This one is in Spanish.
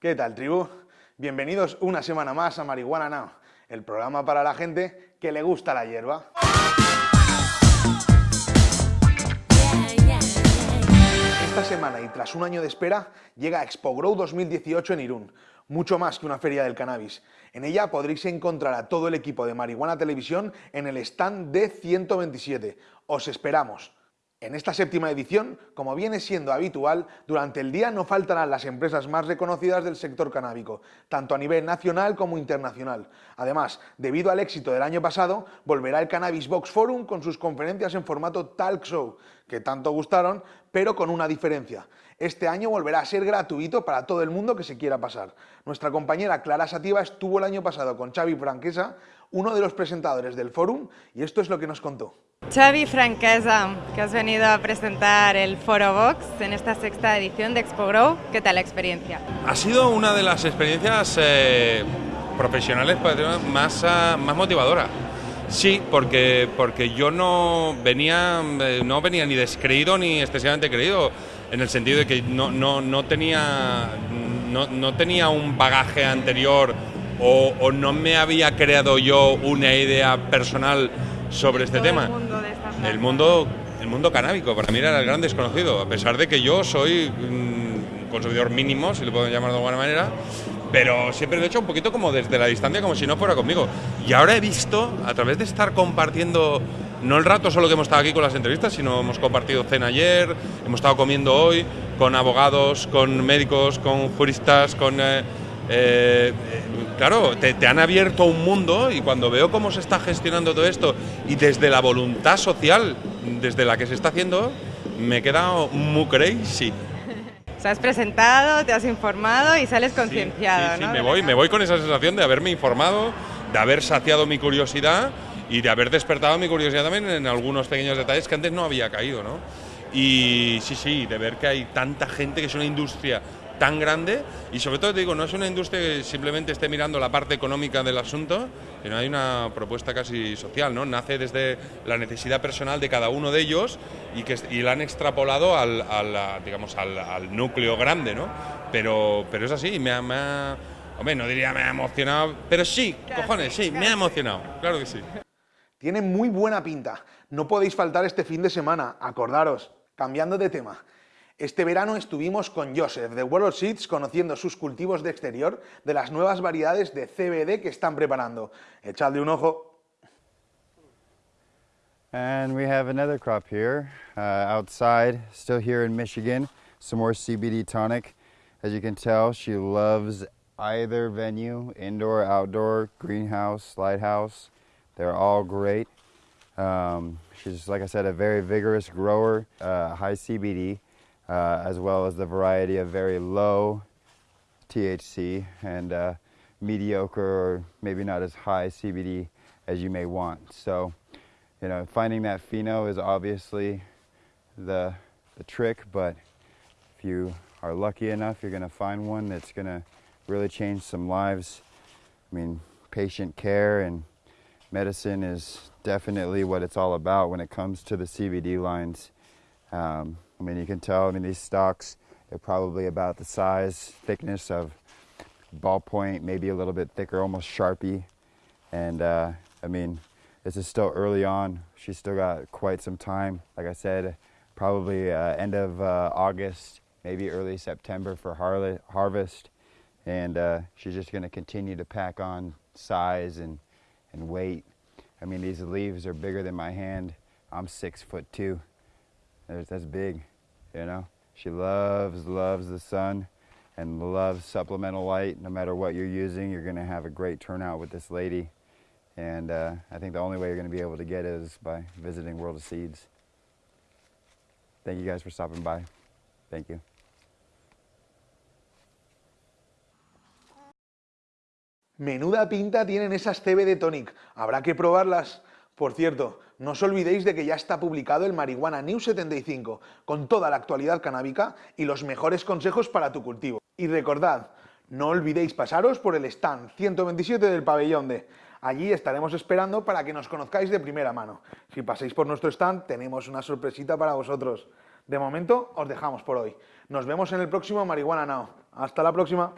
¿Qué tal, tribu? Bienvenidos una semana más a Marihuana Now, el programa para la gente que le gusta la hierba. Esta semana y tras un año de espera llega Expo Grow 2018 en Irún, mucho más que una feria del cannabis. En ella podréis encontrar a todo el equipo de Marihuana Televisión en el stand D127. Os esperamos. En esta séptima edición, como viene siendo habitual, durante el día no faltarán las empresas más reconocidas del sector canábico, tanto a nivel nacional como internacional. Además, debido al éxito del año pasado, volverá el Cannabis Box Forum con sus conferencias en formato talk show, que tanto gustaron, pero con una diferencia. Este año volverá a ser gratuito para todo el mundo que se quiera pasar. Nuestra compañera Clara Sativa estuvo el año pasado con Xavi Franquesa, uno de los presentadores del forum, y esto es lo que nos contó. Xavi Franquesa, que has venido a presentar el Foro Box en esta sexta edición de Expo Grow. ¿Qué tal la experiencia? Ha sido una de las experiencias eh, profesionales más, ah, más motivadoras. Sí, porque, porque yo no venía, eh, no venía ni descreído ni excesivamente creído, en el sentido de que no, no, no tenía, no, no, tenía un bagaje anterior o, o no me había creado yo una idea personal sobre este tema. El mundo, el mundo canábico, para mí era el gran desconocido, a pesar de que yo soy un consumidor mínimo, si lo puedo llamar de alguna manera, pero siempre lo he hecho un poquito como desde la distancia, como si no fuera conmigo. Y ahora he visto, a través de estar compartiendo, no el rato solo que hemos estado aquí con las entrevistas, sino hemos compartido cena ayer, hemos estado comiendo hoy con abogados, con médicos, con juristas, con... Eh, eh, claro, te, han abierto un mundo y cuando veo cómo se está gestionando todo esto y desde la voluntad social desde la que se está haciendo, me he quedado muy crazy. Se has presentado, te has informado y sales concienciado, sí, sí, me voy, me voy con esa sensación de haberme informado, de haber saciado mi curiosidad y de haber despertado mi curiosidad también en algunos pequeños detalles que antes no había caído, ¿no? Y sí, sí, de ver que hay tanta gente, que es una industria tan grande y sobre todo te digo, no es una industria que simplemente esté mirando la parte económica del asunto, sino hay una propuesta casi social, ¿no? Nace desde la necesidad personal de cada uno de ellos y que y la han extrapolado al, digamos, al, núcleo grande, ¿no? Pero, pero es así, me ha, me hombre, no diría me ha emocionado, pero sí, cojones, sí, me ha emocionado, claro que sí. Tiene muy buena pinta, no podéis faltar este fin de semana, acordaros, cambiando de tema. Este verano estuvimos con Joseph de World Seeds conociendo sus cultivos de exterior de las nuevas variedades de CBD que están preparando. Echadle un ojo. And we have another crop here uh, outside, still here in Michigan. Some more CBD tonic. As you can tell, she loves either venue, indoor, outdoor, greenhouse, lighthouse. They're all great. Um, she's, like I said, a very vigorous grower, uh, high CBD. Uh, as well as the variety of very low THC and uh, mediocre or maybe not as high CBD as you may want. So, you know, finding that pheno is obviously the, the trick, but if you are lucky enough, you're going to find one that's going to really change some lives. I mean, patient care and medicine is definitely what it's all about when it comes to the CBD lines. Um, I mean, you can tell, I mean, these stalks are probably about the size, thickness of ballpoint, maybe a little bit thicker, almost Sharpie. And uh, I mean, this is still early on. She's still got quite some time. Like I said, probably uh, end of uh, August, maybe early September for har harvest. And uh, she's just gonna continue to pack on size and, and weight. I mean, these leaves are bigger than my hand. I'm six foot two. That's big. You know, she loves, loves the sun and loves supplemental light. No matter what you're using, you're going to have a great turnout with this lady. And uh, I think the only way you're going to be able to get is by visiting World of Seeds. Thank you guys for stopping by. Thank you. Menuda pinta tienen esas CBD Tonic. Habrá que probarlas. Por cierto, no os olvidéis de que ya está publicado el Marihuana New 75, con toda la actualidad canábica y los mejores consejos para tu cultivo. Y recordad, no olvidéis pasaros por el stand 127 del pabellón de... Allí estaremos esperando para que nos conozcáis de primera mano. Si pasáis por nuestro stand, tenemos una sorpresita para vosotros. De momento, os dejamos por hoy. Nos vemos en el próximo Marihuana Now. ¡Hasta la próxima!